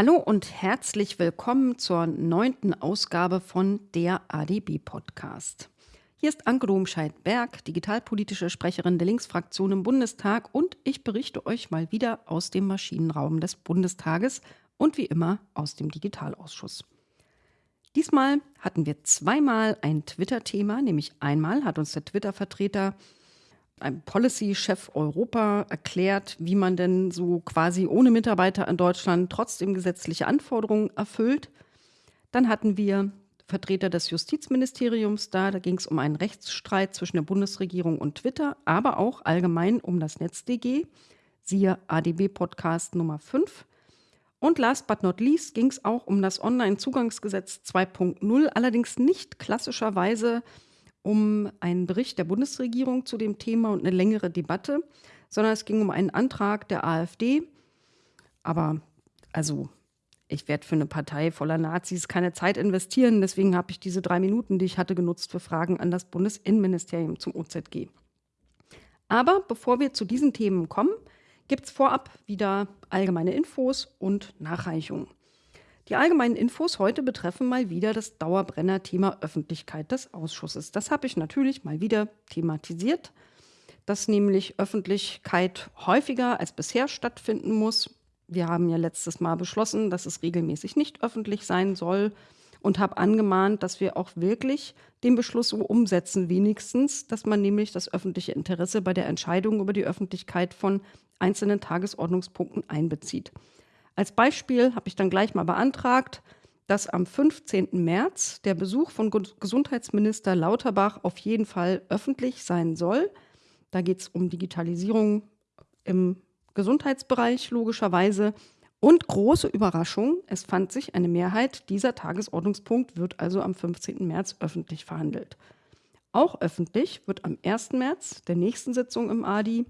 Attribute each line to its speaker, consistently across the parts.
Speaker 1: Hallo und herzlich willkommen zur neunten Ausgabe von der ADB Podcast. Hier ist Anke Domscheit-Berg, digitalpolitische Sprecherin der Linksfraktion im Bundestag und ich berichte euch mal wieder aus dem Maschinenraum des Bundestages und wie immer aus dem Digitalausschuss. Diesmal hatten wir zweimal ein Twitter-Thema, nämlich einmal hat uns der Twitter-Vertreter ein Policy-Chef Europa erklärt, wie man denn so quasi ohne Mitarbeiter in Deutschland trotzdem gesetzliche Anforderungen erfüllt. Dann hatten wir Vertreter des Justizministeriums da. Da ging es um einen Rechtsstreit zwischen der Bundesregierung und Twitter, aber auch allgemein um das NetzDG. Siehe ADB-Podcast Nummer 5. Und last but not least ging es auch um das Online-Zugangsgesetz 2.0, allerdings nicht klassischerweise um einen Bericht der Bundesregierung zu dem Thema und eine längere Debatte, sondern es ging um einen Antrag der AfD. Aber also, ich werde für eine Partei voller Nazis keine Zeit investieren. Deswegen habe ich diese drei Minuten, die ich hatte, genutzt für Fragen an das Bundesinnenministerium zum OZG. Aber bevor wir zu diesen Themen kommen, gibt es vorab wieder allgemeine Infos und Nachreichungen. Die allgemeinen Infos heute betreffen mal wieder das Dauerbrenner-Thema Öffentlichkeit des Ausschusses. Das habe ich natürlich mal wieder thematisiert, dass nämlich Öffentlichkeit häufiger als bisher stattfinden muss. Wir haben ja letztes Mal beschlossen, dass es regelmäßig nicht öffentlich sein soll und habe angemahnt, dass wir auch wirklich den Beschluss so umsetzen, wenigstens, dass man nämlich das öffentliche Interesse bei der Entscheidung über die Öffentlichkeit von einzelnen Tagesordnungspunkten einbezieht. Als Beispiel habe ich dann gleich mal beantragt, dass am 15. März der Besuch von Gesundheitsminister Lauterbach auf jeden Fall öffentlich sein soll. Da geht es um Digitalisierung im Gesundheitsbereich logischerweise. Und große Überraschung, es fand sich eine Mehrheit, dieser Tagesordnungspunkt wird also am 15. März öffentlich verhandelt. Auch öffentlich wird am 1. März, der nächsten Sitzung im ADI,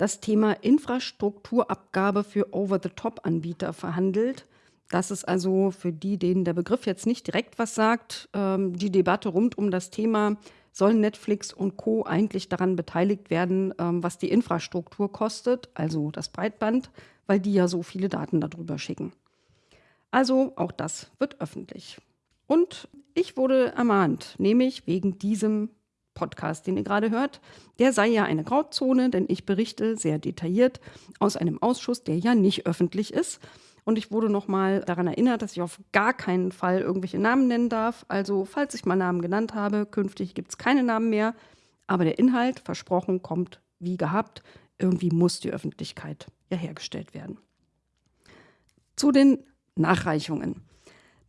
Speaker 1: das Thema Infrastrukturabgabe für Over-the-Top-Anbieter verhandelt. Das ist also für die, denen der Begriff jetzt nicht direkt was sagt, ähm, die Debatte rund um das Thema, sollen Netflix und Co. eigentlich daran beteiligt werden, ähm, was die Infrastruktur kostet, also das Breitband, weil die ja so viele Daten darüber schicken. Also auch das wird öffentlich. Und ich wurde ermahnt, nämlich wegen diesem Podcast, den ihr gerade hört, der sei ja eine Grauzone, denn ich berichte sehr detailliert aus einem Ausschuss, der ja nicht öffentlich ist. Und ich wurde nochmal daran erinnert, dass ich auf gar keinen Fall irgendwelche Namen nennen darf. Also, falls ich mal Namen genannt habe, künftig gibt es keine Namen mehr. Aber der Inhalt, versprochen, kommt wie gehabt. Irgendwie muss die Öffentlichkeit ja hergestellt werden. Zu den Nachreichungen.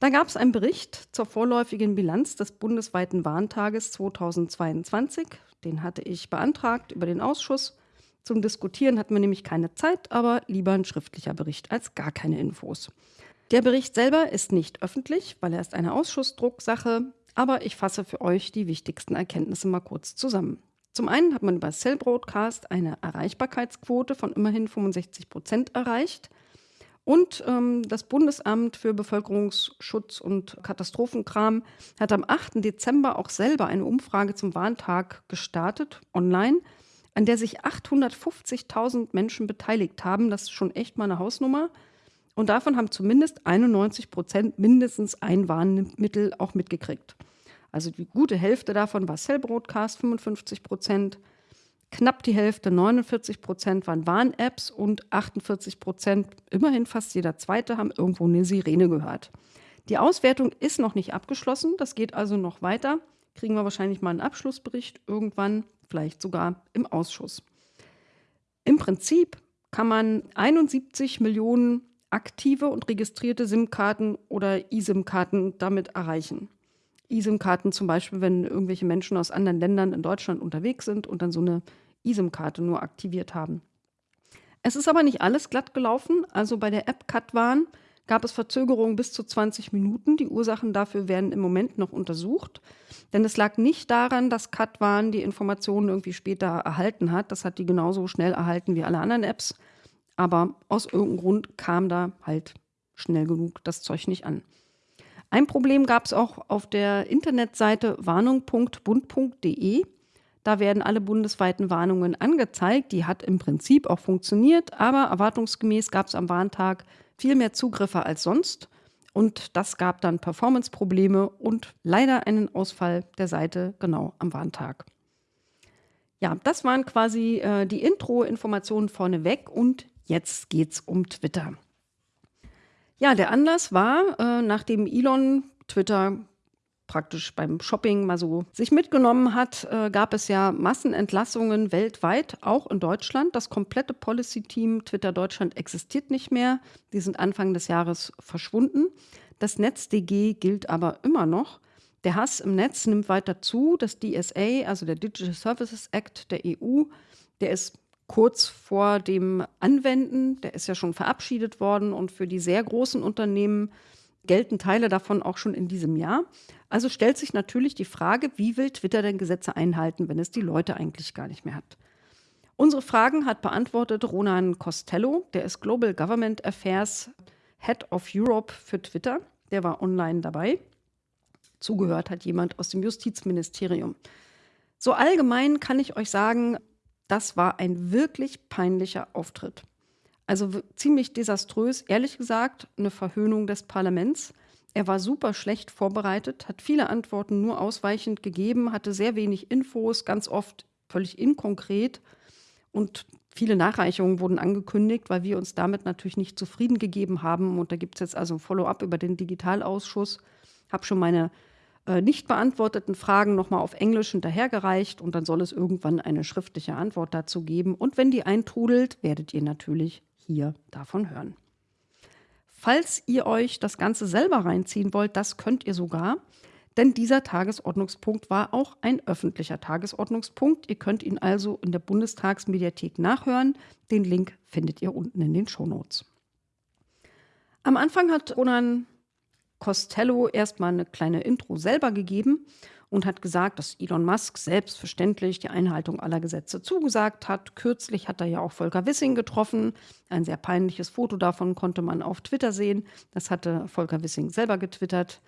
Speaker 1: Da gab es einen Bericht zur vorläufigen Bilanz des bundesweiten Warntages 2022. Den hatte ich beantragt über den Ausschuss. Zum Diskutieren hatten wir nämlich keine Zeit, aber lieber ein schriftlicher Bericht als gar keine Infos. Der Bericht selber ist nicht öffentlich, weil er ist eine Ausschussdrucksache, aber ich fasse für euch die wichtigsten Erkenntnisse mal kurz zusammen. Zum einen hat man über Cell Broadcast eine Erreichbarkeitsquote von immerhin 65 Prozent erreicht. Und ähm, das Bundesamt für Bevölkerungsschutz und Katastrophenkram hat am 8. Dezember auch selber eine Umfrage zum Warntag gestartet, online, an der sich 850.000 Menschen beteiligt haben. Das ist schon echt mal eine Hausnummer. Und davon haben zumindest 91 Prozent mindestens ein Warnmittel auch mitgekriegt. Also die gute Hälfte davon war Cell Broadcast, 55 Prozent, Knapp die Hälfte, 49 Prozent, waren Warn-Apps und 48 Prozent, immerhin fast jeder Zweite, haben irgendwo eine Sirene gehört. Die Auswertung ist noch nicht abgeschlossen, das geht also noch weiter. Kriegen wir wahrscheinlich mal einen Abschlussbericht irgendwann, vielleicht sogar im Ausschuss. Im Prinzip kann man 71 Millionen aktive und registrierte SIM-Karten oder eSIM-Karten damit erreichen. eSIM-Karten zum Beispiel, wenn irgendwelche Menschen aus anderen Ländern in Deutschland unterwegs sind und dann so eine eSIM-Karte nur aktiviert haben. Es ist aber nicht alles glatt gelaufen. Also bei der App Katwan gab es Verzögerungen bis zu 20 Minuten. Die Ursachen dafür werden im Moment noch untersucht. Denn es lag nicht daran, dass Katwan die Informationen irgendwie später erhalten hat. Das hat die genauso schnell erhalten wie alle anderen Apps. Aber aus irgendeinem Grund kam da halt schnell genug das Zeug nicht an. Ein Problem gab es auch auf der Internetseite warnung.bund.de. Da werden alle bundesweiten Warnungen angezeigt. Die hat im Prinzip auch funktioniert, aber erwartungsgemäß gab es am Warntag viel mehr Zugriffe als sonst. Und das gab dann Performance-Probleme und leider einen Ausfall der Seite genau am Warntag. Ja, das waren quasi äh, die Intro-Informationen vorneweg und jetzt geht's um Twitter. Ja, der Anlass war, äh, nachdem Elon Twitter praktisch beim Shopping mal so sich mitgenommen hat, äh, gab es ja Massenentlassungen weltweit, auch in Deutschland. Das komplette Policy-Team Twitter Deutschland existiert nicht mehr. Die sind Anfang des Jahres verschwunden. Das NetzDG gilt aber immer noch. Der Hass im Netz nimmt weiter zu. Das DSA, also der Digital Services Act der EU, der ist kurz vor dem Anwenden. Der ist ja schon verabschiedet worden und für die sehr großen Unternehmen gelten Teile davon auch schon in diesem Jahr. Also stellt sich natürlich die Frage, wie will Twitter denn Gesetze einhalten, wenn es die Leute eigentlich gar nicht mehr hat? Unsere Fragen hat beantwortet Ronan Costello, der ist Global Government Affairs Head of Europe für Twitter. Der war online dabei. Zugehört hat jemand aus dem Justizministerium. So allgemein kann ich euch sagen, das war ein wirklich peinlicher Auftritt. Also ziemlich desaströs, ehrlich gesagt, eine Verhöhnung des Parlaments. Er war super schlecht vorbereitet, hat viele Antworten nur ausweichend gegeben, hatte sehr wenig Infos, ganz oft völlig inkonkret. Und viele Nachreichungen wurden angekündigt, weil wir uns damit natürlich nicht zufrieden gegeben haben. Und da gibt es jetzt also ein Follow-up über den Digitalausschuss. Habe schon meine äh, nicht beantworteten Fragen nochmal auf Englisch hinterhergereicht und dann soll es irgendwann eine schriftliche Antwort dazu geben. Und wenn die eintrudelt, werdet ihr natürlich hier davon hören. Falls ihr euch das Ganze selber reinziehen wollt, das könnt ihr sogar, denn dieser Tagesordnungspunkt war auch ein öffentlicher Tagesordnungspunkt. Ihr könnt ihn also in der Bundestagsmediathek nachhören. Den Link findet ihr unten in den Shownotes. Am Anfang hat Ronan Costello erstmal eine kleine Intro selber gegeben und hat gesagt, dass Elon Musk selbstverständlich die Einhaltung aller Gesetze zugesagt hat. Kürzlich hat er ja auch Volker Wissing getroffen. Ein sehr peinliches Foto davon konnte man auf Twitter sehen. Das hatte Volker Wissing selber getwittert.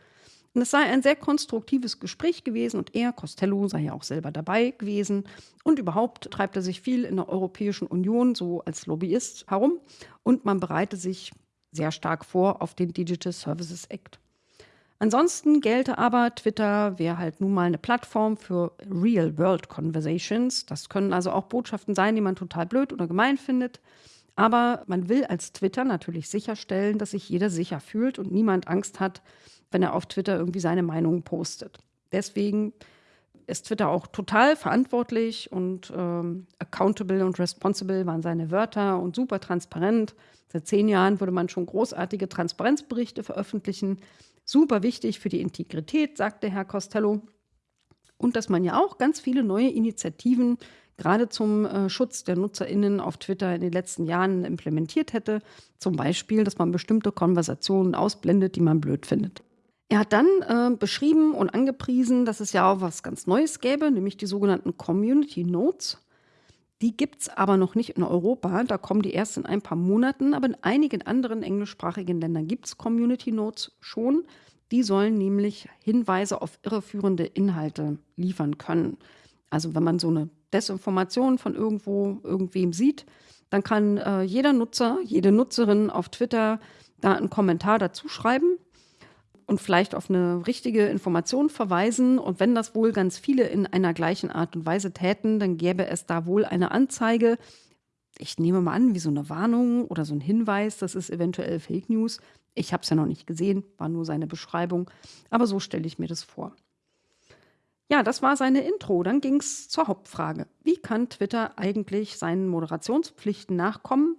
Speaker 1: Und es sei ein sehr konstruktives Gespräch gewesen und er, Costello, sei ja auch selber dabei gewesen. Und überhaupt treibt er sich viel in der Europäischen Union so als Lobbyist herum und man bereite sich sehr stark vor auf den Digital Services Act. Ansonsten gelte aber, Twitter wäre halt nun mal eine Plattform für Real-World-Conversations. Das können also auch Botschaften sein, die man total blöd oder gemein findet. Aber man will als Twitter natürlich sicherstellen, dass sich jeder sicher fühlt und niemand Angst hat, wenn er auf Twitter irgendwie seine Meinung postet. Deswegen ist Twitter auch total verantwortlich und ähm, accountable und responsible waren seine Wörter und super transparent. Seit zehn Jahren würde man schon großartige Transparenzberichte veröffentlichen. Super wichtig für die Integrität, sagte Herr Costello. Und dass man ja auch ganz viele neue Initiativen gerade zum äh, Schutz der NutzerInnen auf Twitter in den letzten Jahren implementiert hätte. Zum Beispiel, dass man bestimmte Konversationen ausblendet, die man blöd findet. Er hat dann äh, beschrieben und angepriesen, dass es ja auch was ganz Neues gäbe, nämlich die sogenannten Community Notes. Die gibt es aber noch nicht in Europa. Da kommen die erst in ein paar Monaten. Aber in einigen anderen englischsprachigen Ländern gibt es Community Notes schon. Die sollen nämlich Hinweise auf irreführende Inhalte liefern können. Also wenn man so eine Desinformation von irgendwo, irgendwem sieht, dann kann äh, jeder Nutzer, jede Nutzerin auf Twitter da einen Kommentar dazu schreiben und vielleicht auf eine richtige Information verweisen. Und wenn das wohl ganz viele in einer gleichen Art und Weise täten, dann gäbe es da wohl eine Anzeige. Ich nehme mal an, wie so eine Warnung oder so ein Hinweis, das ist eventuell Fake News. Ich habe es ja noch nicht gesehen, war nur seine Beschreibung. Aber so stelle ich mir das vor. Ja, das war seine Intro. Dann ging es zur Hauptfrage. Wie kann Twitter eigentlich seinen Moderationspflichten nachkommen,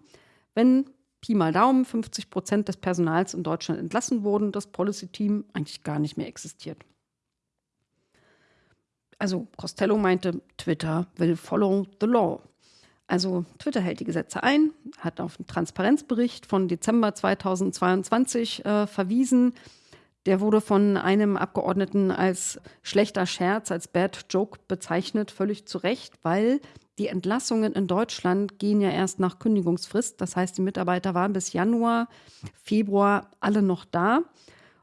Speaker 1: wenn Pi mal Daumen 50 Prozent des Personals in Deutschland entlassen wurden, das Policy-Team eigentlich gar nicht mehr existiert. Also Costello meinte, Twitter will follow the law. Also Twitter hält die Gesetze ein, hat auf einen Transparenzbericht von Dezember 2022 äh, verwiesen. Der wurde von einem Abgeordneten als schlechter Scherz, als Bad Joke bezeichnet, völlig zu Recht, weil die Entlassungen in Deutschland gehen ja erst nach Kündigungsfrist. Das heißt, die Mitarbeiter waren bis Januar, Februar alle noch da.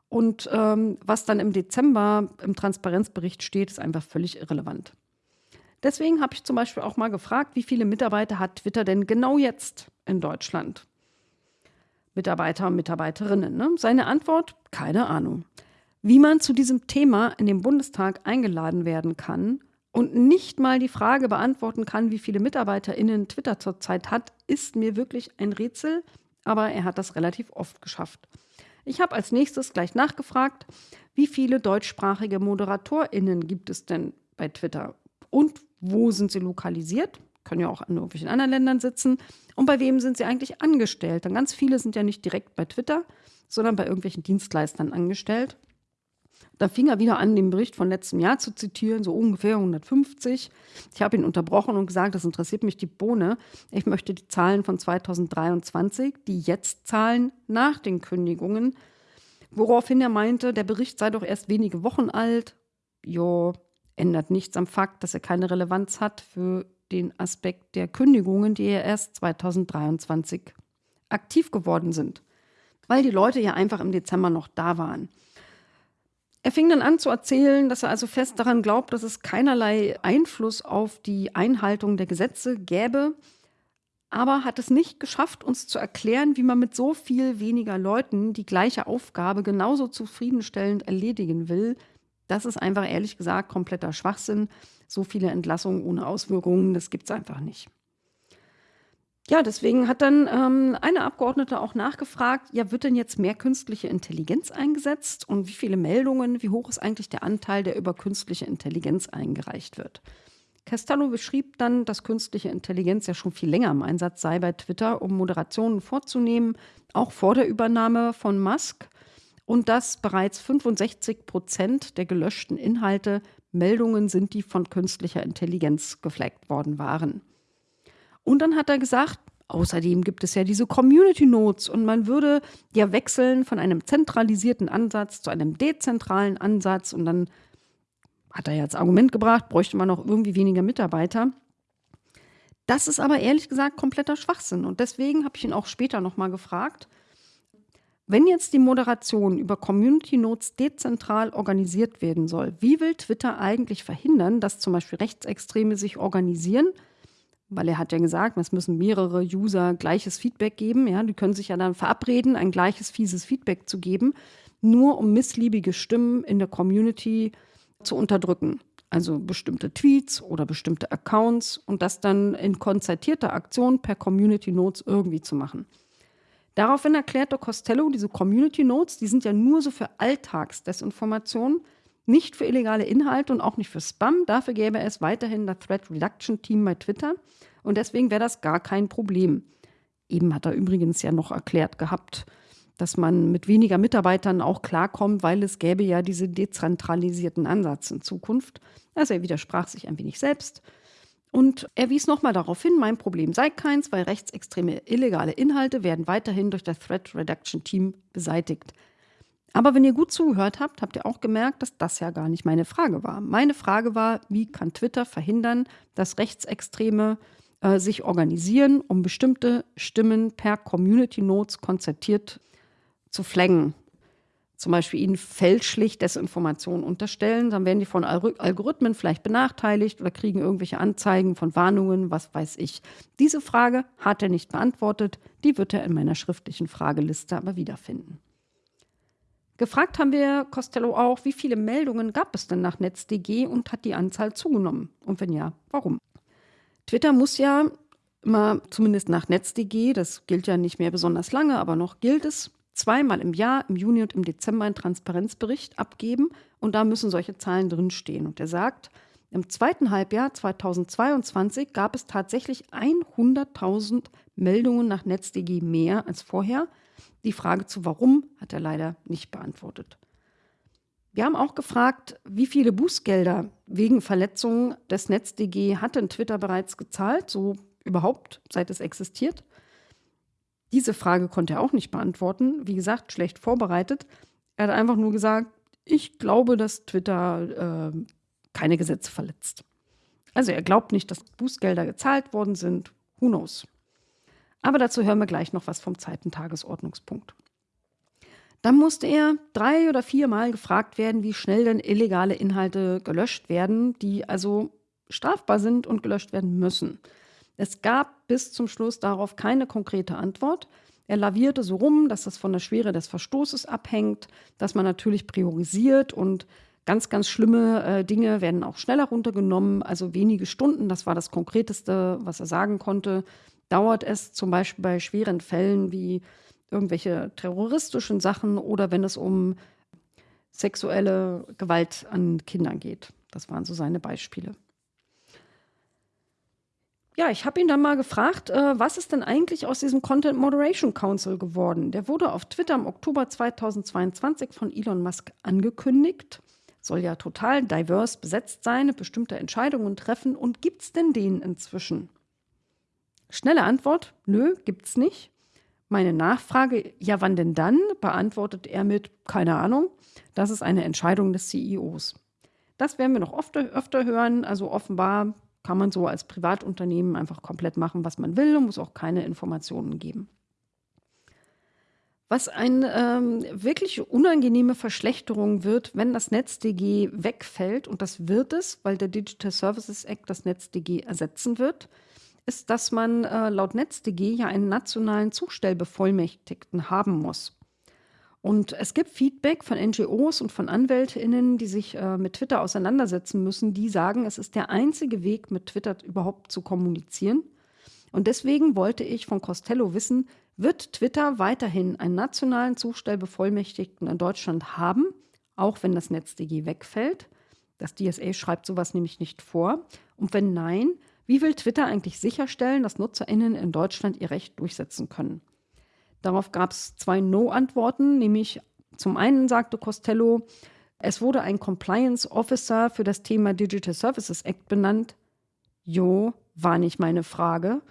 Speaker 1: Und ähm, was dann im Dezember im Transparenzbericht steht, ist einfach völlig irrelevant. Deswegen habe ich zum Beispiel auch mal gefragt, wie viele Mitarbeiter hat Twitter denn genau jetzt in Deutschland? Mitarbeiter und Mitarbeiterinnen. Ne? Seine Antwort? Keine Ahnung. Wie man zu diesem Thema in den Bundestag eingeladen werden kann und nicht mal die Frage beantworten kann, wie viele MitarbeiterInnen Twitter zurzeit hat, ist mir wirklich ein Rätsel, aber er hat das relativ oft geschafft. Ich habe als nächstes gleich nachgefragt, wie viele deutschsprachige ModeratorInnen gibt es denn bei Twitter und wo sind sie lokalisiert? Können ja auch in irgendwelchen anderen Ländern sitzen. Und bei wem sind sie eigentlich angestellt? Denn ganz viele sind ja nicht direkt bei Twitter, sondern bei irgendwelchen Dienstleistern angestellt. Da fing er wieder an, den Bericht von letztem Jahr zu zitieren, so ungefähr 150. Ich habe ihn unterbrochen und gesagt, das interessiert mich die Bohne. Ich möchte die Zahlen von 2023, die jetzt Zahlen nach den Kündigungen. Woraufhin er meinte, der Bericht sei doch erst wenige Wochen alt. Jo, ändert nichts am Fakt, dass er keine Relevanz hat für den Aspekt der Kündigungen, die ja erst 2023 aktiv geworden sind. Weil die Leute ja einfach im Dezember noch da waren. Er fing dann an zu erzählen, dass er also fest daran glaubt, dass es keinerlei Einfluss auf die Einhaltung der Gesetze gäbe, aber hat es nicht geschafft, uns zu erklären, wie man mit so viel weniger Leuten die gleiche Aufgabe genauso zufriedenstellend erledigen will. Das ist einfach ehrlich gesagt kompletter Schwachsinn. So viele Entlassungen ohne Auswirkungen, das gibt es einfach nicht. Ja, deswegen hat dann ähm, eine Abgeordnete auch nachgefragt, ja, wird denn jetzt mehr künstliche Intelligenz eingesetzt und wie viele Meldungen, wie hoch ist eigentlich der Anteil, der über künstliche Intelligenz eingereicht wird? Castello beschrieb dann, dass künstliche Intelligenz ja schon viel länger im Einsatz sei bei Twitter, um Moderationen vorzunehmen, auch vor der Übernahme von Musk und dass bereits 65 Prozent der gelöschten Inhalte Meldungen sind, die von künstlicher Intelligenz gefleckt worden waren. Und dann hat er gesagt, außerdem gibt es ja diese Community Notes und man würde ja wechseln von einem zentralisierten Ansatz zu einem dezentralen Ansatz und dann hat er ja als Argument gebracht, bräuchte man noch irgendwie weniger Mitarbeiter. Das ist aber ehrlich gesagt kompletter Schwachsinn und deswegen habe ich ihn auch später nochmal gefragt, wenn jetzt die Moderation über Community Notes dezentral organisiert werden soll, wie will Twitter eigentlich verhindern, dass zum Beispiel Rechtsextreme sich organisieren – weil er hat ja gesagt, es müssen mehrere User gleiches Feedback geben. Ja, die können sich ja dann verabreden, ein gleiches fieses Feedback zu geben, nur um missliebige Stimmen in der Community zu unterdrücken. Also bestimmte Tweets oder bestimmte Accounts und das dann in konzertierter Aktion per Community Notes irgendwie zu machen. Daraufhin erklärte Costello, diese Community Notes, die sind ja nur so für Alltagsdesinformation, nicht für illegale Inhalte und auch nicht für Spam. Dafür gäbe es weiterhin das Threat Reduction Team bei Twitter. Und deswegen wäre das gar kein Problem. Eben hat er übrigens ja noch erklärt gehabt, dass man mit weniger Mitarbeitern auch klarkommt, weil es gäbe ja diese dezentralisierten Ansatz in Zukunft. Also er widersprach sich ein wenig selbst. Und er wies nochmal darauf hin, mein Problem sei keins, weil rechtsextreme illegale Inhalte werden weiterhin durch das Threat Reduction Team beseitigt. Aber wenn ihr gut zugehört habt, habt ihr auch gemerkt, dass das ja gar nicht meine Frage war. Meine Frage war, wie kann Twitter verhindern, dass Rechtsextreme äh, sich organisieren, um bestimmte Stimmen per Community Notes konzertiert zu flaggen. Zum Beispiel ihnen fälschlich Desinformationen unterstellen, dann werden die von Algorithmen vielleicht benachteiligt oder kriegen irgendwelche Anzeigen von Warnungen, was weiß ich. Diese Frage hat er nicht beantwortet, die wird er in meiner schriftlichen Frageliste aber wiederfinden. Gefragt haben wir Costello auch, wie viele Meldungen gab es denn nach NetzDG und hat die Anzahl zugenommen? Und wenn ja, warum? Twitter muss ja immer, zumindest nach NetzDG, das gilt ja nicht mehr besonders lange, aber noch gilt es, zweimal im Jahr, im Juni und im Dezember, einen Transparenzbericht abgeben und da müssen solche Zahlen drinstehen. Und er sagt, im zweiten Halbjahr 2022 gab es tatsächlich 100.000 Meldungen nach NetzDG mehr als vorher. Die Frage zu warum hat er leider nicht beantwortet. Wir haben auch gefragt, wie viele Bußgelder wegen Verletzungen des NetzDG hat denn Twitter bereits gezahlt, so überhaupt, seit es existiert. Diese Frage konnte er auch nicht beantworten. Wie gesagt, schlecht vorbereitet. Er hat einfach nur gesagt, ich glaube, dass Twitter äh, keine Gesetze verletzt. Also er glaubt nicht, dass Bußgelder gezahlt worden sind. Who knows? Aber dazu hören wir gleich noch was vom zweiten Tagesordnungspunkt. Dann musste er drei oder viermal gefragt werden, wie schnell denn illegale Inhalte gelöscht werden, die also strafbar sind und gelöscht werden müssen. Es gab bis zum Schluss darauf keine konkrete Antwort. Er lavierte so rum, dass das von der Schwere des Verstoßes abhängt, dass man natürlich priorisiert und ganz, ganz schlimme äh, Dinge werden auch schneller runtergenommen. Also wenige Stunden, das war das Konkreteste, was er sagen konnte, dauert es zum Beispiel bei schweren Fällen wie irgendwelche terroristischen Sachen oder wenn es um sexuelle Gewalt an Kindern geht. Das waren so seine Beispiele. Ja, ich habe ihn dann mal gefragt, äh, was ist denn eigentlich aus diesem Content Moderation Council geworden? Der wurde auf Twitter im Oktober 2022 von Elon Musk angekündigt. Soll ja total divers besetzt sein, bestimmte Entscheidungen treffen. Und gibt es denn den inzwischen? Schnelle Antwort: Nö, gibt's nicht. Meine Nachfrage, ja, wann denn dann? beantwortet er mit, keine Ahnung. Das ist eine Entscheidung des CEOs. Das werden wir noch oft, öfter hören. Also offenbar kann man so als Privatunternehmen einfach komplett machen, was man will und muss auch keine Informationen geben. Was eine ähm, wirklich unangenehme Verschlechterung wird, wenn das NetzDG wegfällt, und das wird es, weil der Digital Services Act das NetzDG ersetzen wird, ist, dass man äh, laut NetzDG ja einen nationalen Zustellbevollmächtigten haben muss. Und es gibt Feedback von NGOs und von AnwältInnen, die sich äh, mit Twitter auseinandersetzen müssen, die sagen, es ist der einzige Weg, mit Twitter überhaupt zu kommunizieren. Und deswegen wollte ich von Costello wissen, wird Twitter weiterhin einen nationalen Zustellbevollmächtigten in Deutschland haben, auch wenn das NetzDG wegfällt? Das DSA schreibt sowas nämlich nicht vor. Und wenn nein, wie will Twitter eigentlich sicherstellen, dass NutzerInnen in Deutschland ihr Recht durchsetzen können? Darauf gab es zwei No-Antworten, nämlich zum einen sagte Costello, es wurde ein Compliance Officer für das Thema Digital Services Act benannt. Jo, war nicht meine Frage.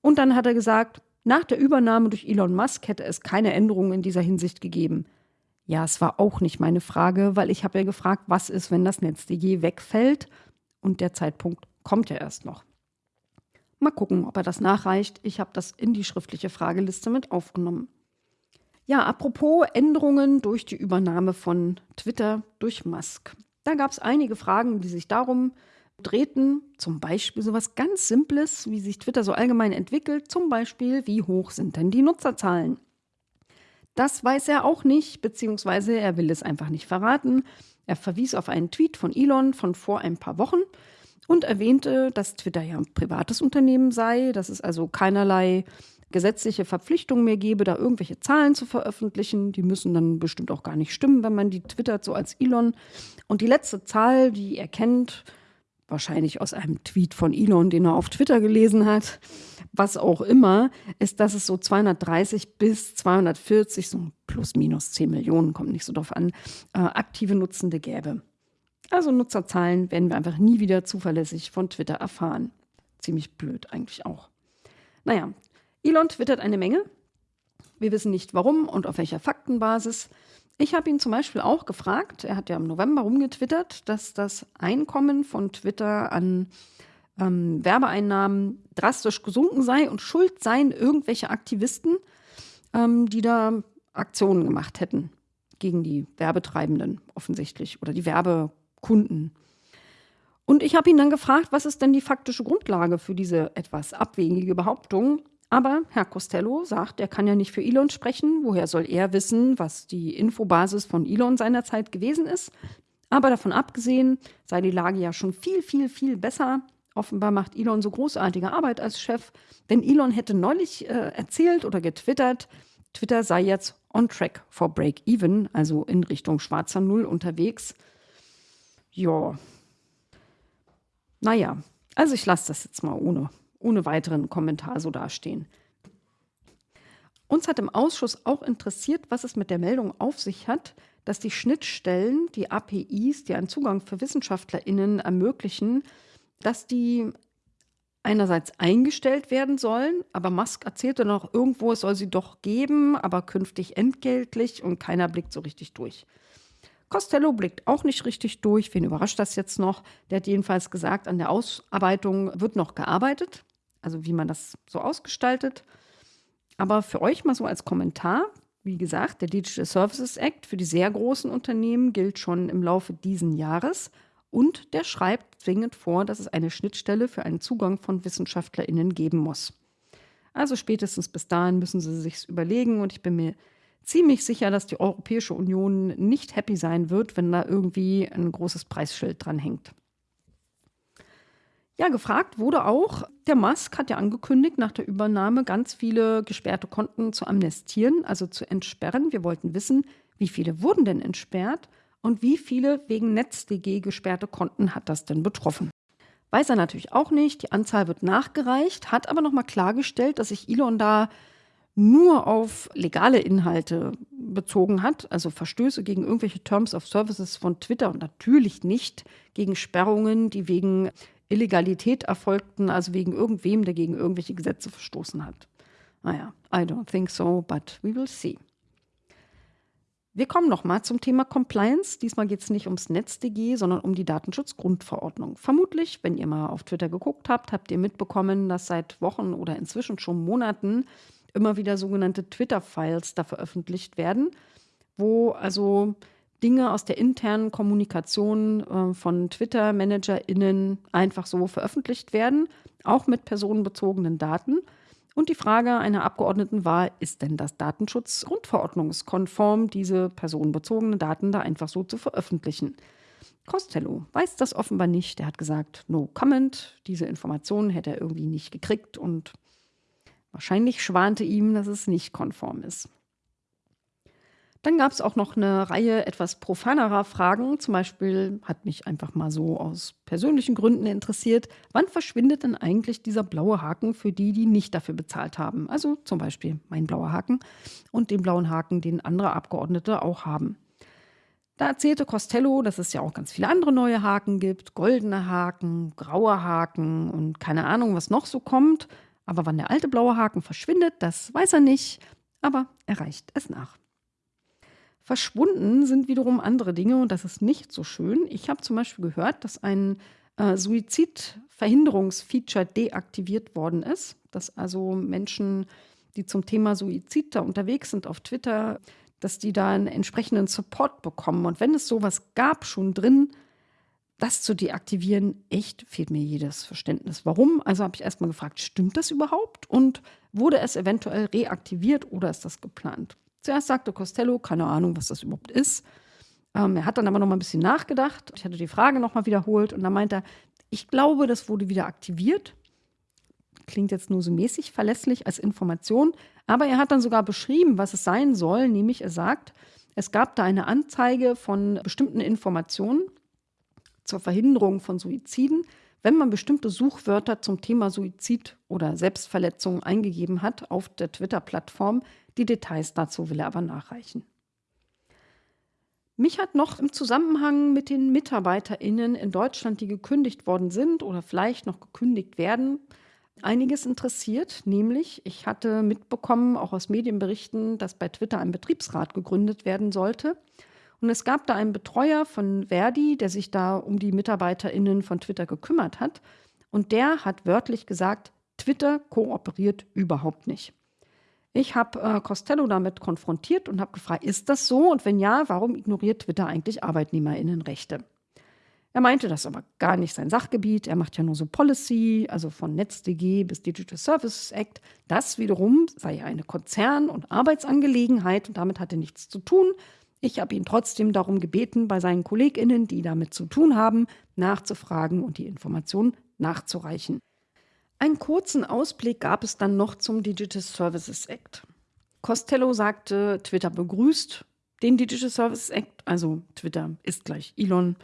Speaker 1: Und dann hat er gesagt, nach der Übernahme durch Elon Musk hätte es keine Änderungen in dieser Hinsicht gegeben. Ja, es war auch nicht meine Frage, weil ich habe ja gefragt, was ist, wenn das NetzDG wegfällt? Und der Zeitpunkt kommt ja erst noch. Mal gucken, ob er das nachreicht. Ich habe das in die schriftliche Frageliste mit aufgenommen. Ja, apropos Änderungen durch die Übernahme von Twitter durch Musk. Da gab es einige Fragen, die sich darum drehten. Zum Beispiel so etwas ganz Simples, wie sich Twitter so allgemein entwickelt. Zum Beispiel, wie hoch sind denn die Nutzerzahlen? Das weiß er auch nicht, beziehungsweise er will es einfach nicht verraten. Er verwies auf einen Tweet von Elon von vor ein paar Wochen und erwähnte, dass Twitter ja ein privates Unternehmen sei, dass es also keinerlei gesetzliche Verpflichtung mehr gebe, da irgendwelche Zahlen zu veröffentlichen. Die müssen dann bestimmt auch gar nicht stimmen, wenn man die twittert, so als Elon. Und die letzte Zahl, die er kennt, wahrscheinlich aus einem Tweet von Elon, den er auf Twitter gelesen hat, was auch immer, ist, dass es so 230 bis 240, so plus minus 10 Millionen, kommt nicht so drauf an, äh, aktive Nutzende gäbe. Also Nutzerzahlen werden wir einfach nie wieder zuverlässig von Twitter erfahren. Ziemlich blöd eigentlich auch. Naja, Elon twittert eine Menge. Wir wissen nicht warum und auf welcher Faktenbasis. Ich habe ihn zum Beispiel auch gefragt, er hat ja im November rumgetwittert, dass das Einkommen von Twitter an ähm, Werbeeinnahmen drastisch gesunken sei und schuld seien irgendwelche Aktivisten, ähm, die da Aktionen gemacht hätten gegen die Werbetreibenden offensichtlich oder die Werbe Kunden. Und ich habe ihn dann gefragt, was ist denn die faktische Grundlage für diese etwas abwegige Behauptung? Aber Herr Costello sagt, er kann ja nicht für Elon sprechen. Woher soll er wissen, was die Infobasis von Elon seinerzeit gewesen ist? Aber davon abgesehen sei die Lage ja schon viel, viel, viel besser. Offenbar macht Elon so großartige Arbeit als Chef. Denn Elon hätte neulich äh, erzählt oder getwittert, Twitter sei jetzt on track for break-even, also in Richtung schwarzer Null unterwegs. Ja. Naja, also ich lasse das jetzt mal ohne, ohne weiteren Kommentar so dastehen. Uns hat im Ausschuss auch interessiert, was es mit der Meldung auf sich hat, dass die Schnittstellen, die APIs, die einen Zugang für WissenschaftlerInnen ermöglichen, dass die einerseits eingestellt werden sollen, aber Musk erzählte noch irgendwo, es soll sie doch geben, aber künftig entgeltlich und keiner blickt so richtig durch. Costello blickt auch nicht richtig durch. Wen überrascht das jetzt noch? Der hat jedenfalls gesagt, an der Ausarbeitung wird noch gearbeitet, also wie man das so ausgestaltet. Aber für euch mal so als Kommentar, wie gesagt, der Digital Services Act für die sehr großen Unternehmen gilt schon im Laufe dieses Jahres und der schreibt zwingend vor, dass es eine Schnittstelle für einen Zugang von WissenschaftlerInnen geben muss. Also spätestens bis dahin müssen sie sich überlegen und ich bin mir ziemlich sicher, dass die Europäische Union nicht happy sein wird, wenn da irgendwie ein großes Preisschild dran hängt. Ja, gefragt wurde auch, der Musk hat ja angekündigt, nach der Übernahme ganz viele gesperrte Konten zu amnestieren, also zu entsperren. Wir wollten wissen, wie viele wurden denn entsperrt und wie viele wegen NetzDG gesperrte Konten hat das denn betroffen. Weiß er natürlich auch nicht, die Anzahl wird nachgereicht, hat aber nochmal klargestellt, dass sich Elon da nur auf legale Inhalte bezogen hat, also Verstöße gegen irgendwelche Terms of Services von Twitter und natürlich nicht gegen Sperrungen, die wegen Illegalität erfolgten, also wegen irgendwem, der gegen irgendwelche Gesetze verstoßen hat. Naja, I don't think so, but we will see. Wir kommen nochmal zum Thema Compliance. Diesmal geht es nicht ums NetzDG, sondern um die Datenschutzgrundverordnung. Vermutlich, wenn ihr mal auf Twitter geguckt habt, habt ihr mitbekommen, dass seit Wochen oder inzwischen schon Monaten immer wieder sogenannte Twitter-Files da veröffentlicht werden, wo also Dinge aus der internen Kommunikation äh, von Twitter-ManagerInnen einfach so veröffentlicht werden, auch mit personenbezogenen Daten. Und die Frage einer Abgeordneten war, ist denn das Datenschutzgrundverordnungskonform, diese personenbezogenen Daten da einfach so zu veröffentlichen? Costello weiß das offenbar nicht. Er hat gesagt, no comment. Diese Informationen hätte er irgendwie nicht gekriegt und wahrscheinlich schwante ihm, dass es nicht konform ist. Dann gab es auch noch eine Reihe etwas profanerer Fragen. Zum Beispiel hat mich einfach mal so aus persönlichen Gründen interessiert, wann verschwindet denn eigentlich dieser blaue Haken für die, die nicht dafür bezahlt haben? Also zum Beispiel mein blauer Haken und den blauen Haken, den andere Abgeordnete auch haben. Da erzählte Costello, dass es ja auch ganz viele andere neue Haken gibt, goldene Haken, graue Haken und keine Ahnung, was noch so kommt. Aber wann der alte blaue Haken verschwindet, das weiß er nicht, aber er reicht es nach. Verschwunden sind wiederum andere Dinge und das ist nicht so schön. Ich habe zum Beispiel gehört, dass ein äh, Suizidverhinderungsfeature deaktiviert worden ist, dass also Menschen, die zum Thema Suizid da unterwegs sind auf Twitter, dass die da einen entsprechenden Support bekommen. Und wenn es sowas gab schon drin, das zu deaktivieren, echt fehlt mir jedes Verständnis. Warum? Also habe ich erstmal gefragt, stimmt das überhaupt? Und wurde es eventuell reaktiviert oder ist das geplant? Zuerst sagte Costello, keine Ahnung, was das überhaupt ist. Ähm, er hat dann aber noch mal ein bisschen nachgedacht. Ich hatte die Frage noch mal wiederholt und dann meinte er, ich glaube, das wurde wieder aktiviert. Klingt jetzt nur so mäßig verlässlich als Information, aber er hat dann sogar beschrieben, was es sein soll, nämlich er sagt, es gab da eine Anzeige von bestimmten Informationen zur Verhinderung von Suiziden, wenn man bestimmte Suchwörter zum Thema Suizid oder Selbstverletzung eingegeben hat auf der Twitter-Plattform, die Details dazu will er aber nachreichen. Mich hat noch im Zusammenhang mit den MitarbeiterInnen in Deutschland, die gekündigt worden sind oder vielleicht noch gekündigt werden, einiges interessiert. Nämlich, ich hatte mitbekommen, auch aus Medienberichten, dass bei Twitter ein Betriebsrat gegründet werden sollte. Und es gab da einen Betreuer von Verdi, der sich da um die MitarbeiterInnen von Twitter gekümmert hat. Und der hat wörtlich gesagt, Twitter kooperiert überhaupt nicht. Ich habe äh, Costello damit konfrontiert und habe gefragt, ist das so? Und wenn ja, warum ignoriert Twitter eigentlich Arbeitnehmerinnenrechte? Er meinte, das ist aber gar nicht sein Sachgebiet. Er macht ja nur so Policy, also von NetzDG bis Digital Services Act. Das wiederum sei eine Konzern- und Arbeitsangelegenheit und damit hat er nichts zu tun. Ich habe ihn trotzdem darum gebeten, bei seinen KollegInnen, die damit zu tun haben, nachzufragen und die Informationen nachzureichen. Einen kurzen Ausblick gab es dann noch zum Digital Services Act. Costello sagte, Twitter begrüßt den Digital Services Act, also Twitter ist gleich Elon,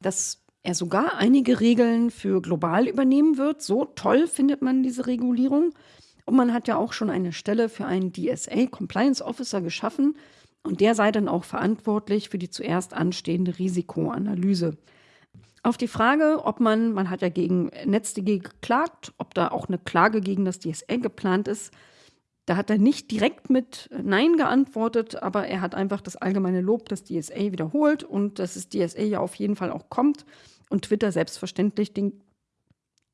Speaker 1: dass er sogar einige Regeln für global übernehmen wird. So toll findet man diese Regulierung. Und man hat ja auch schon eine Stelle für einen DSA Compliance Officer geschaffen. Und der sei dann auch verantwortlich für die zuerst anstehende Risikoanalyse. Auf die Frage, ob man, man hat ja gegen NetzDG geklagt, ob da auch eine Klage gegen das DSA geplant ist, da hat er nicht direkt mit Nein geantwortet, aber er hat einfach das allgemeine Lob des DSA wiederholt und dass das DSA ja auf jeden Fall auch kommt und Twitter selbstverständlich den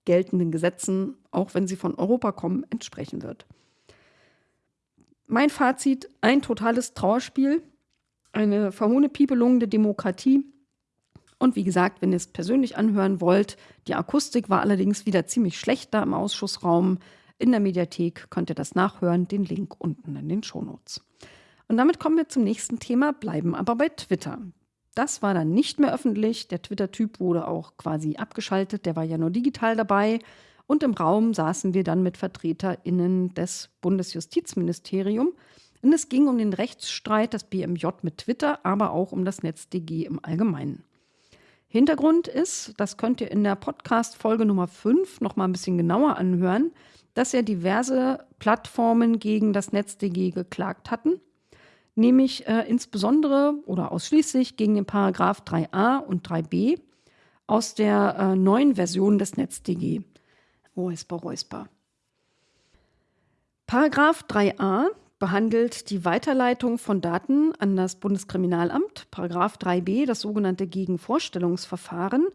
Speaker 1: geltenden Gesetzen, auch wenn sie von Europa kommen, entsprechen wird. Mein Fazit, ein totales Trauerspiel, eine verhohne Piepelung der Demokratie und wie gesagt, wenn ihr es persönlich anhören wollt, die Akustik war allerdings wieder ziemlich schlecht da im Ausschussraum. In der Mediathek könnt ihr das nachhören, den Link unten in den Shownotes. Und damit kommen wir zum nächsten Thema, bleiben aber bei Twitter. Das war dann nicht mehr öffentlich. Der Twitter-Typ wurde auch quasi abgeschaltet. Der war ja nur digital dabei. Und im Raum saßen wir dann mit VertreterInnen des Bundesjustizministeriums. Und es ging um den Rechtsstreit des BMJ mit Twitter, aber auch um das NetzDG im Allgemeinen. Hintergrund ist, das könnt ihr in der Podcast-Folge Nummer 5 noch mal ein bisschen genauer anhören, dass ja diverse Plattformen gegen das NetzDG geklagt hatten nämlich äh, insbesondere oder ausschließlich gegen den Paragraph 3a und 3b aus der äh, neuen Version des NetzDG. Räusper, räusper. Paragraph 3a behandelt die Weiterleitung von Daten an das Bundeskriminalamt, Paragraph 3b das sogenannte Gegenvorstellungsverfahren.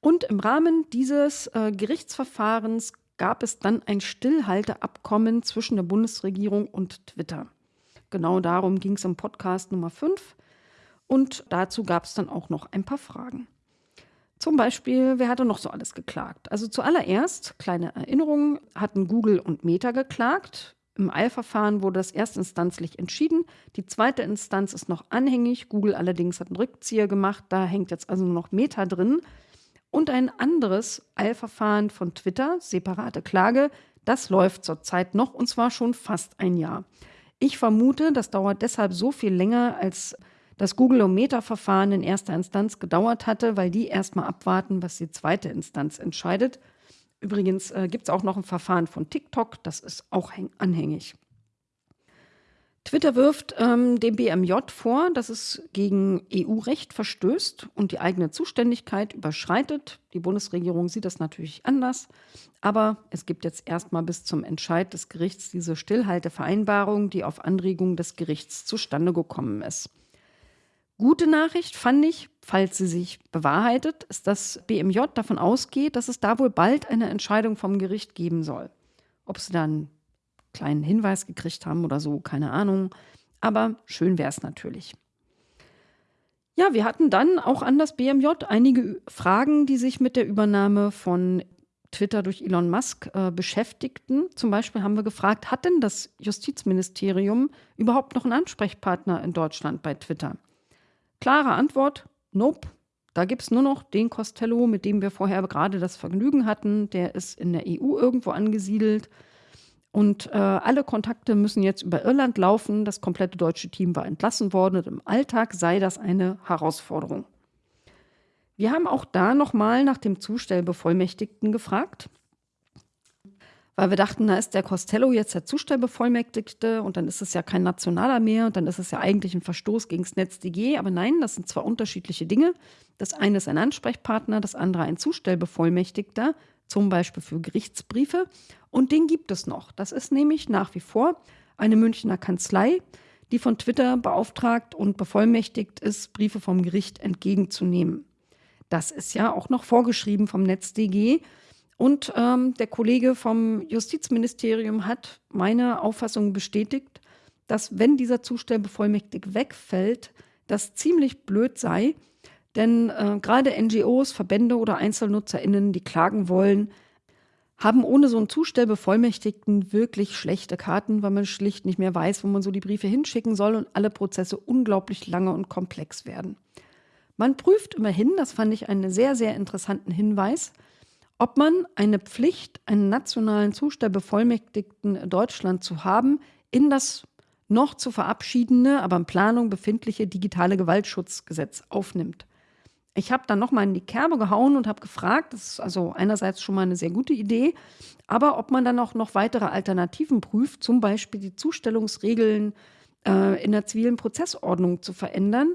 Speaker 1: Und im Rahmen dieses äh, Gerichtsverfahrens gab es dann ein Stillhalteabkommen zwischen der Bundesregierung und Twitter. Genau darum ging es im Podcast Nummer 5. Und dazu gab es dann auch noch ein paar Fragen. Zum Beispiel, wer hatte noch so alles geklagt? Also zuallererst, kleine Erinnerung, hatten Google und Meta geklagt. Im Eilverfahren wurde das erstinstanzlich entschieden. Die zweite Instanz ist noch anhängig. Google allerdings hat einen Rückzieher gemacht. Da hängt jetzt also nur noch Meta drin. Und ein anderes Eilverfahren von Twitter, separate Klage, das läuft zurzeit noch und zwar schon fast ein Jahr. Ich vermute, das dauert deshalb so viel länger, als das Google-O-Meter-Verfahren in erster Instanz gedauert hatte, weil die erstmal abwarten, was die zweite Instanz entscheidet. Übrigens äh, gibt es auch noch ein Verfahren von TikTok, das ist auch anhängig. Twitter wirft ähm, dem BMJ vor, dass es gegen EU-Recht verstößt und die eigene Zuständigkeit überschreitet. Die Bundesregierung sieht das natürlich anders. Aber es gibt jetzt erstmal bis zum Entscheid des Gerichts diese Stillhaltevereinbarung, die auf Anregung des Gerichts zustande gekommen ist. Gute Nachricht fand ich, falls sie sich bewahrheitet, ist, dass BMJ davon ausgeht, dass es da wohl bald eine Entscheidung vom Gericht geben soll. Ob sie dann kleinen Hinweis gekriegt haben oder so, keine Ahnung. Aber schön wäre es natürlich. Ja, wir hatten dann auch an das BMJ einige Fragen, die sich mit der Übernahme von Twitter durch Elon Musk äh, beschäftigten. Zum Beispiel haben wir gefragt, hat denn das Justizministerium überhaupt noch einen Ansprechpartner in Deutschland bei Twitter? Klare Antwort, nope. Da gibt es nur noch den Costello, mit dem wir vorher gerade das Vergnügen hatten. Der ist in der EU irgendwo angesiedelt. Und äh, alle Kontakte müssen jetzt über Irland laufen. Das komplette deutsche Team war entlassen worden und im Alltag sei das eine Herausforderung. Wir haben auch da nochmal nach dem Zustellbevollmächtigten gefragt, weil wir dachten, da ist der Costello jetzt der Zustellbevollmächtigte und dann ist es ja kein nationaler mehr und dann ist es ja eigentlich ein Verstoß gegen das NetzDG. Aber nein, das sind zwei unterschiedliche Dinge. Das eine ist ein Ansprechpartner, das andere ein Zustellbevollmächtigter zum Beispiel für Gerichtsbriefe. Und den gibt es noch. Das ist nämlich nach wie vor eine Münchner Kanzlei, die von Twitter beauftragt und bevollmächtigt ist, Briefe vom Gericht entgegenzunehmen. Das ist ja auch noch vorgeschrieben vom NetzDG. Und ähm, der Kollege vom Justizministerium hat meine Auffassung bestätigt, dass wenn dieser Zustellbevollmächtig wegfällt, das ziemlich blöd sei, denn äh, gerade NGOs, Verbände oder EinzelnutzerInnen, die klagen wollen, haben ohne so einen Zustellbevollmächtigten wirklich schlechte Karten, weil man schlicht nicht mehr weiß, wo man so die Briefe hinschicken soll und alle Prozesse unglaublich lange und komplex werden. Man prüft immerhin, das fand ich einen sehr, sehr interessanten Hinweis, ob man eine Pflicht, einen nationalen Zustellbevollmächtigten Deutschland zu haben, in das noch zu verabschiedende, aber in Planung befindliche digitale Gewaltschutzgesetz aufnimmt. Ich habe dann nochmal in die Kerbe gehauen und habe gefragt, das ist also einerseits schon mal eine sehr gute Idee, aber ob man dann auch noch weitere Alternativen prüft, zum Beispiel die Zustellungsregeln äh, in der zivilen Prozessordnung zu verändern.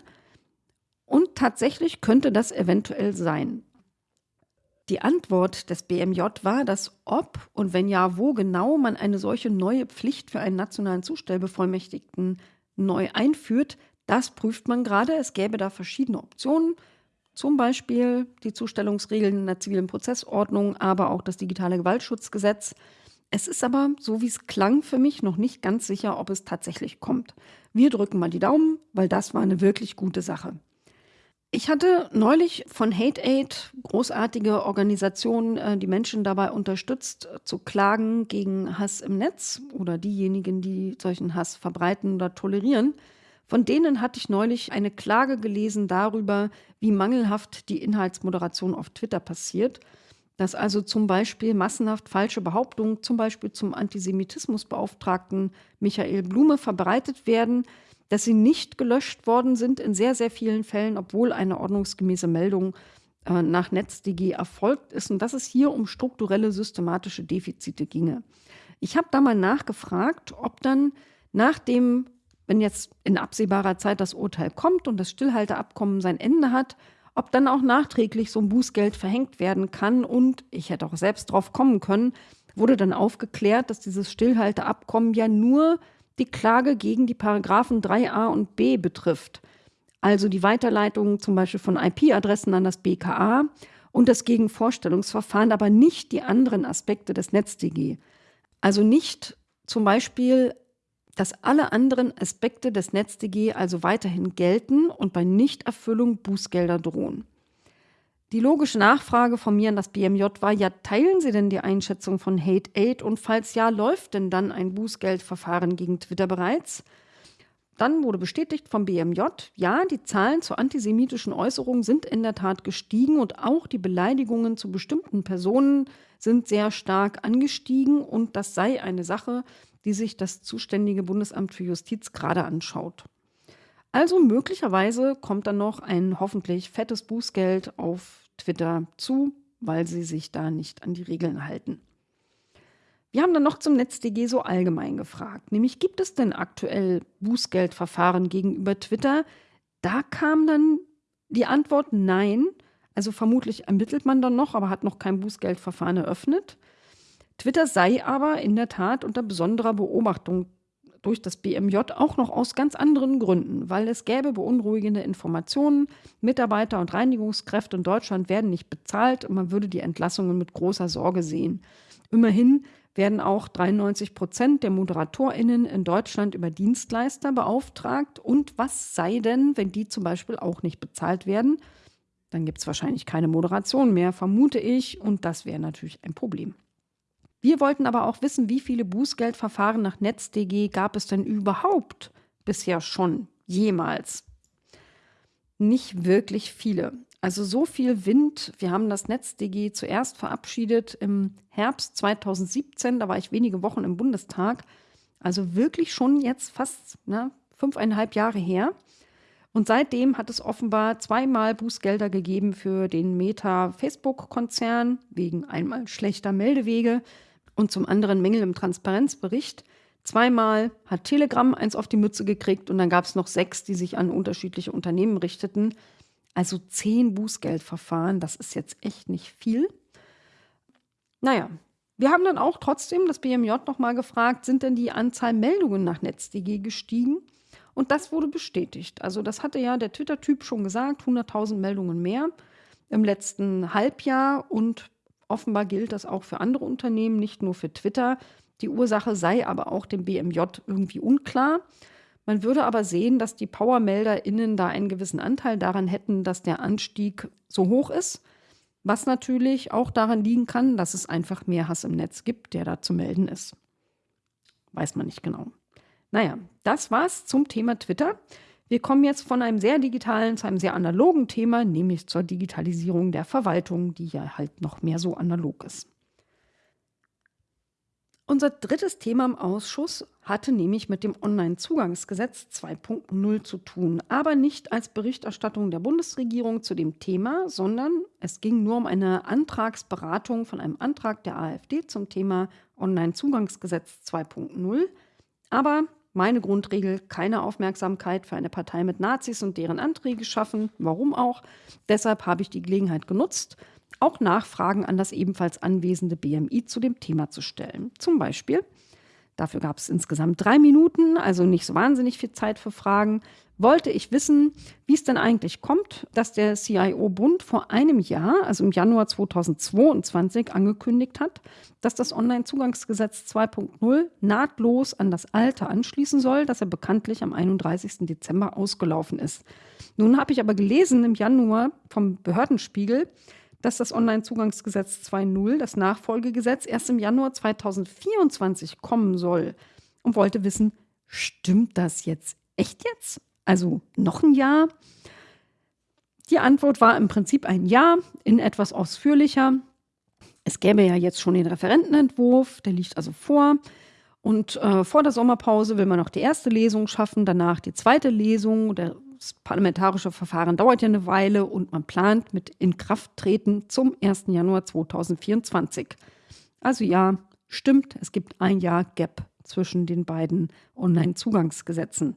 Speaker 1: Und tatsächlich könnte das eventuell sein. Die Antwort des BMJ war, dass ob und wenn ja, wo genau man eine solche neue Pflicht für einen nationalen Zustellbevollmächtigten neu einführt, das prüft man gerade. Es gäbe da verschiedene Optionen. Zum Beispiel die Zustellungsregeln in der zivilen Prozessordnung, aber auch das digitale Gewaltschutzgesetz. Es ist aber, so wie es klang, für mich noch nicht ganz sicher, ob es tatsächlich kommt. Wir drücken mal die Daumen, weil das war eine wirklich gute Sache. Ich hatte neulich von Hate Aid, großartige Organisation, äh, die Menschen dabei unterstützt, zu klagen gegen Hass im Netz oder diejenigen, die solchen Hass verbreiten oder tolerieren. Von denen hatte ich neulich eine Klage gelesen darüber, wie mangelhaft die Inhaltsmoderation auf Twitter passiert. Dass also zum Beispiel massenhaft falsche Behauptungen, zum Beispiel zum Antisemitismusbeauftragten Michael Blume, verbreitet werden, dass sie nicht gelöscht worden sind in sehr, sehr vielen Fällen, obwohl eine ordnungsgemäße Meldung äh, nach NetzDG erfolgt ist und dass es hier um strukturelle systematische Defizite ginge. Ich habe da mal nachgefragt, ob dann nach dem, wenn jetzt in absehbarer Zeit das Urteil kommt und das Stillhalteabkommen sein Ende hat, ob dann auch nachträglich so ein Bußgeld verhängt werden kann. Und ich hätte auch selbst drauf kommen können, wurde dann aufgeklärt, dass dieses Stillhalteabkommen ja nur die Klage gegen die Paragraphen 3a und b betrifft, also die Weiterleitung zum Beispiel von IP-Adressen an das BKA und das Gegenvorstellungsverfahren, aber nicht die anderen Aspekte des NetzDG. Also nicht zum Beispiel, dass alle anderen Aspekte des NetzDG also weiterhin gelten und bei Nichterfüllung Bußgelder drohen. Die logische Nachfrage von mir an das BMJ war, ja, teilen Sie denn die Einschätzung von Hate Aid und falls ja, läuft denn dann ein Bußgeldverfahren gegen Twitter bereits? Dann wurde bestätigt vom BMJ, ja, die Zahlen zu antisemitischen Äußerungen sind in der Tat gestiegen und auch die Beleidigungen zu bestimmten Personen sind sehr stark angestiegen und das sei eine Sache, die sich das zuständige Bundesamt für Justiz gerade anschaut. Also möglicherweise kommt dann noch ein hoffentlich fettes Bußgeld auf Twitter zu, weil sie sich da nicht an die Regeln halten. Wir haben dann noch zum NetzDG so allgemein gefragt, nämlich gibt es denn aktuell Bußgeldverfahren gegenüber Twitter? Da kam dann die Antwort nein. Also vermutlich ermittelt man dann noch, aber hat noch kein Bußgeldverfahren eröffnet. Twitter sei aber in der Tat unter besonderer Beobachtung durch das BMJ auch noch aus ganz anderen Gründen, weil es gäbe beunruhigende Informationen. Mitarbeiter und Reinigungskräfte in Deutschland werden nicht bezahlt und man würde die Entlassungen mit großer Sorge sehen. Immerhin werden auch 93 Prozent der ModeratorInnen in Deutschland über Dienstleister beauftragt. Und was sei denn, wenn die zum Beispiel auch nicht bezahlt werden? Dann gibt es wahrscheinlich keine Moderation mehr, vermute ich. Und das wäre natürlich ein Problem. Wir wollten aber auch wissen, wie viele Bußgeldverfahren nach NetzDG gab es denn überhaupt bisher schon jemals? Nicht wirklich viele. Also so viel Wind. Wir haben das NetzDG zuerst verabschiedet im Herbst 2017. Da war ich wenige Wochen im Bundestag. Also wirklich schon jetzt fast ne, fünfeinhalb Jahre her. Und seitdem hat es offenbar zweimal Bußgelder gegeben für den Meta-Facebook-Konzern wegen einmal schlechter Meldewege und zum anderen Mängel im Transparenzbericht. Zweimal hat Telegram eins auf die Mütze gekriegt und dann gab es noch sechs, die sich an unterschiedliche Unternehmen richteten. Also zehn Bußgeldverfahren, das ist jetzt echt nicht viel. Naja, wir haben dann auch trotzdem das BMJ nochmal gefragt, sind denn die Anzahl Meldungen nach NetzDG gestiegen? Und das wurde bestätigt. Also das hatte ja der Twitter-Typ schon gesagt, 100.000 Meldungen mehr im letzten Halbjahr und Offenbar gilt das auch für andere Unternehmen, nicht nur für Twitter. Die Ursache sei aber auch dem BMJ irgendwie unklar. Man würde aber sehen, dass die PowermelderInnen da einen gewissen Anteil daran hätten, dass der Anstieg so hoch ist. Was natürlich auch daran liegen kann, dass es einfach mehr Hass im Netz gibt, der da zu melden ist. Weiß man nicht genau. Naja, das war's zum Thema Twitter. Wir kommen jetzt von einem sehr digitalen zu einem sehr analogen Thema, nämlich zur Digitalisierung der Verwaltung, die ja halt noch mehr so analog ist. Unser drittes Thema im Ausschuss hatte nämlich mit dem Onlinezugangsgesetz 2.0 zu tun, aber nicht als Berichterstattung der Bundesregierung zu dem Thema, sondern es ging nur um eine Antragsberatung von einem Antrag der AfD zum Thema Onlinezugangsgesetz 2.0. Aber meine Grundregel, keine Aufmerksamkeit für eine Partei mit Nazis und deren Anträge schaffen. Warum auch? Deshalb habe ich die Gelegenheit genutzt, auch Nachfragen an das ebenfalls anwesende BMI zu dem Thema zu stellen. Zum Beispiel, dafür gab es insgesamt drei Minuten, also nicht so wahnsinnig viel Zeit für Fragen. Wollte ich wissen, wie es denn eigentlich kommt, dass der CIO-Bund vor einem Jahr, also im Januar 2022, angekündigt hat, dass das Onlinezugangsgesetz 2.0 nahtlos an das alte anschließen soll, das er bekanntlich am 31. Dezember ausgelaufen ist. Nun habe ich aber gelesen im Januar vom Behördenspiegel, dass das Onlinezugangsgesetz 2.0, das Nachfolgegesetz, erst im Januar 2024 kommen soll und wollte wissen, stimmt das jetzt echt jetzt? Also noch ein Jahr? Die Antwort war im Prinzip ein Ja, in etwas ausführlicher. Es gäbe ja jetzt schon den Referentenentwurf, der liegt also vor. Und äh, vor der Sommerpause will man noch die erste Lesung schaffen, danach die zweite Lesung. Das parlamentarische Verfahren dauert ja eine Weile und man plant mit Inkrafttreten zum 1. Januar 2024. Also ja, stimmt, es gibt ein Jahr Gap zwischen den beiden Online-Zugangsgesetzen.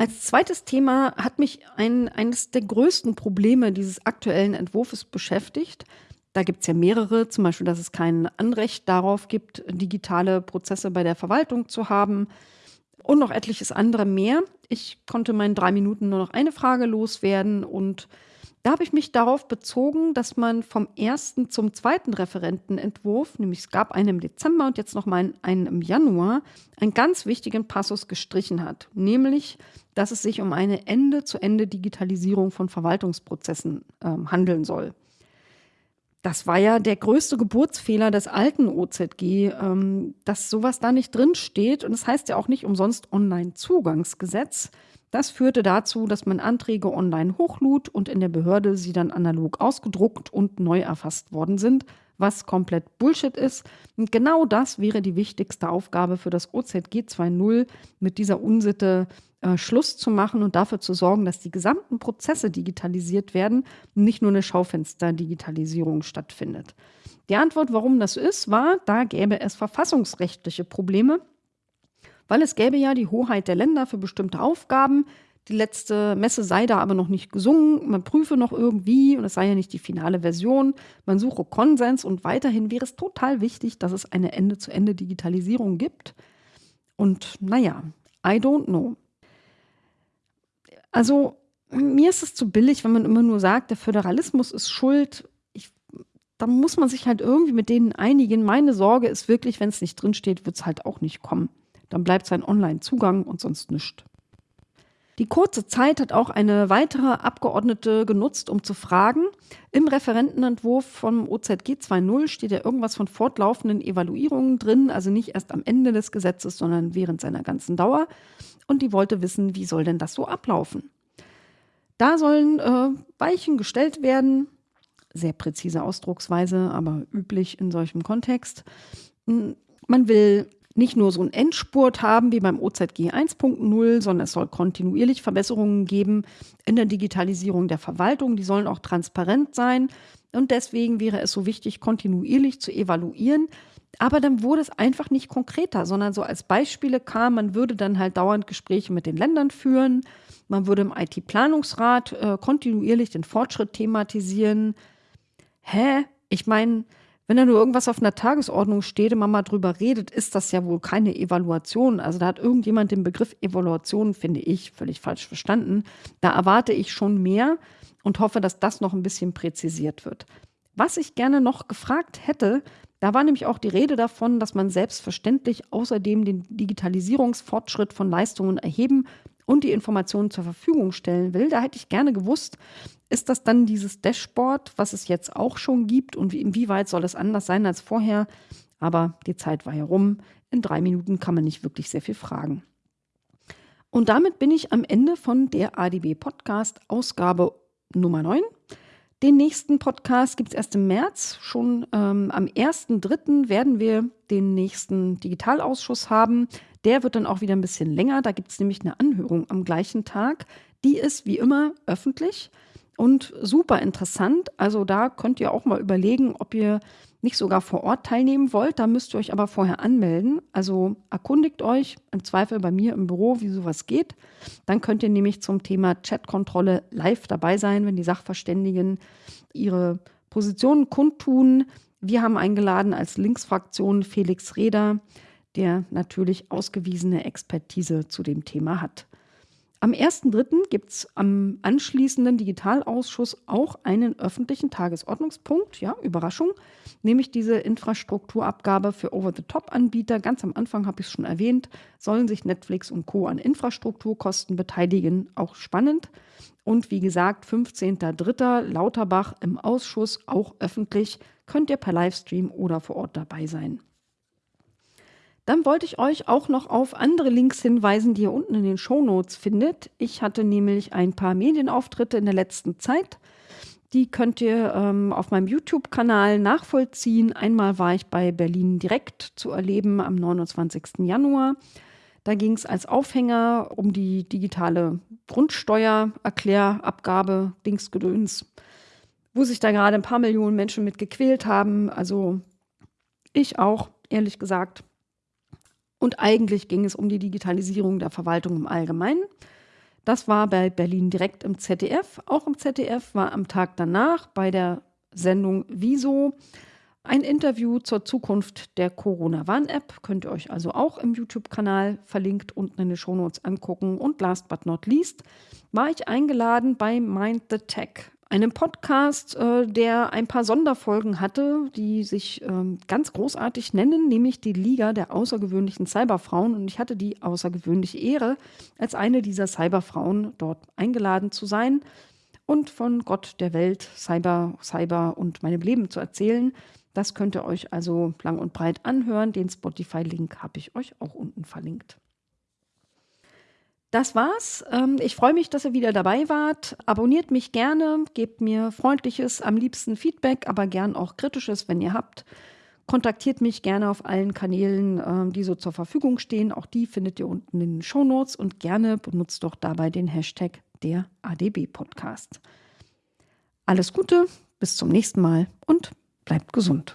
Speaker 1: Als zweites Thema hat mich ein, eines der größten Probleme dieses aktuellen Entwurfs beschäftigt. Da gibt es ja mehrere, zum Beispiel, dass es kein Anrecht darauf gibt, digitale Prozesse bei der Verwaltung zu haben und noch etliches andere mehr. Ich konnte meinen drei Minuten nur noch eine Frage loswerden und da habe ich mich darauf bezogen, dass man vom ersten zum zweiten Referentenentwurf, nämlich es gab einen im Dezember und jetzt noch mal einen im Januar, einen ganz wichtigen Passus gestrichen hat, nämlich, dass es sich um eine Ende-zu-Ende-Digitalisierung von Verwaltungsprozessen äh, handeln soll. Das war ja der größte Geburtsfehler des alten OZG, ähm, dass sowas da nicht drin steht. Und es das heißt ja auch nicht umsonst Online-Zugangsgesetz. Das führte dazu, dass man Anträge online hochlud und in der Behörde sie dann analog ausgedruckt und neu erfasst worden sind, was komplett Bullshit ist. Und genau das wäre die wichtigste Aufgabe für das OZG 2.0, mit dieser Unsitte äh, Schluss zu machen und dafür zu sorgen, dass die gesamten Prozesse digitalisiert werden und nicht nur eine Schaufenster-Digitalisierung stattfindet. Die Antwort, warum das ist, war, da gäbe es verfassungsrechtliche Probleme weil es gäbe ja die Hoheit der Länder für bestimmte Aufgaben. Die letzte Messe sei da aber noch nicht gesungen. Man prüfe noch irgendwie und es sei ja nicht die finale Version. Man suche Konsens und weiterhin wäre es total wichtig, dass es eine Ende-zu-Ende-Digitalisierung gibt. Und naja, I don't know. Also mir ist es zu billig, wenn man immer nur sagt, der Föderalismus ist schuld. Ich, da muss man sich halt irgendwie mit denen einigen. Meine Sorge ist wirklich, wenn es nicht drinsteht, wird es halt auch nicht kommen. Dann bleibt sein Online-Zugang und sonst nichts. Die kurze Zeit hat auch eine weitere Abgeordnete genutzt, um zu fragen. Im Referentenentwurf vom OZG 2.0 steht ja irgendwas von fortlaufenden Evaluierungen drin, also nicht erst am Ende des Gesetzes, sondern während seiner ganzen Dauer. Und die wollte wissen, wie soll denn das so ablaufen? Da sollen äh, Weichen gestellt werden, sehr präzise Ausdrucksweise, aber üblich in solchem Kontext. Hm, man will nicht nur so einen Endspurt haben wie beim OZG 1.0, sondern es soll kontinuierlich Verbesserungen geben in der Digitalisierung der Verwaltung. Die sollen auch transparent sein. Und deswegen wäre es so wichtig, kontinuierlich zu evaluieren. Aber dann wurde es einfach nicht konkreter, sondern so als Beispiele kam, man würde dann halt dauernd Gespräche mit den Ländern führen. Man würde im IT-Planungsrat äh, kontinuierlich den Fortschritt thematisieren. Hä? Ich meine, wenn da nur irgendwas auf einer Tagesordnung steht und man mal drüber redet, ist das ja wohl keine Evaluation. Also da hat irgendjemand den Begriff Evaluation, finde ich, völlig falsch verstanden. Da erwarte ich schon mehr und hoffe, dass das noch ein bisschen präzisiert wird. Was ich gerne noch gefragt hätte, da war nämlich auch die Rede davon, dass man selbstverständlich außerdem den Digitalisierungsfortschritt von Leistungen erheben und die Informationen zur Verfügung stellen will. Da hätte ich gerne gewusst, ist das dann dieses Dashboard, was es jetzt auch schon gibt und inwieweit soll es anders sein als vorher? Aber die Zeit war herum. In drei Minuten kann man nicht wirklich sehr viel fragen. Und damit bin ich am Ende von der ADB Podcast Ausgabe Nummer 9. Den nächsten Podcast gibt es erst im März. Schon ähm, am 1.3. werden wir den nächsten Digitalausschuss haben. Der wird dann auch wieder ein bisschen länger. Da gibt es nämlich eine Anhörung am gleichen Tag. Die ist wie immer öffentlich und super interessant. Also da könnt ihr auch mal überlegen, ob ihr nicht sogar vor Ort teilnehmen wollt. Da müsst ihr euch aber vorher anmelden. Also erkundigt euch im Zweifel bei mir im Büro, wie sowas geht. Dann könnt ihr nämlich zum Thema Chatkontrolle live dabei sein, wenn die Sachverständigen ihre Positionen kundtun. Wir haben eingeladen als Linksfraktion Felix Reder, der natürlich ausgewiesene Expertise zu dem Thema hat. Am 1.3. gibt es am anschließenden Digitalausschuss auch einen öffentlichen Tagesordnungspunkt, ja, Überraschung, nämlich diese Infrastrukturabgabe für Over-the-Top-Anbieter. Ganz am Anfang habe ich es schon erwähnt, sollen sich Netflix und Co. an Infrastrukturkosten beteiligen. Auch spannend. Und wie gesagt, 15.3. Lauterbach im Ausschuss, auch öffentlich, könnt ihr per Livestream oder vor Ort dabei sein. Dann wollte ich euch auch noch auf andere Links hinweisen, die ihr unten in den Shownotes findet. Ich hatte nämlich ein paar Medienauftritte in der letzten Zeit. Die könnt ihr ähm, auf meinem YouTube-Kanal nachvollziehen. Einmal war ich bei Berlin direkt zu erleben am 29. Januar. Da ging es als Aufhänger um die digitale Grundsteuererklärabgabe, Dingsgedöns, wo sich da gerade ein paar Millionen Menschen mit gequält haben. Also ich auch, ehrlich gesagt. Und eigentlich ging es um die Digitalisierung der Verwaltung im Allgemeinen. Das war bei Berlin direkt im ZDF. Auch im ZDF war am Tag danach bei der Sendung Wieso ein Interview zur Zukunft der Corona-Warn-App. Könnt ihr euch also auch im YouTube-Kanal verlinkt unten in den Shownotes angucken. Und last but not least war ich eingeladen bei Mind the Tech, einem Podcast, äh, der ein paar Sonderfolgen hatte, die sich ähm, ganz großartig nennen, nämlich die Liga der außergewöhnlichen Cyberfrauen. Und ich hatte die außergewöhnliche Ehre, als eine dieser Cyberfrauen dort eingeladen zu sein und von Gott der Welt, Cyber, Cyber und meinem Leben zu erzählen. Das könnt ihr euch also lang und breit anhören. Den Spotify-Link habe ich euch auch unten verlinkt. Das war's. Ähm, ich freue mich, dass ihr wieder dabei wart. Abonniert mich gerne, gebt mir freundliches, am liebsten Feedback, aber gern auch kritisches, wenn ihr habt. Kontaktiert mich gerne auf allen Kanälen, ähm, die so zur Verfügung stehen. Auch die findet ihr unten in den Show Notes und gerne benutzt doch dabei den Hashtag der ADB Podcast. Alles Gute, bis zum nächsten Mal und bleibt gesund.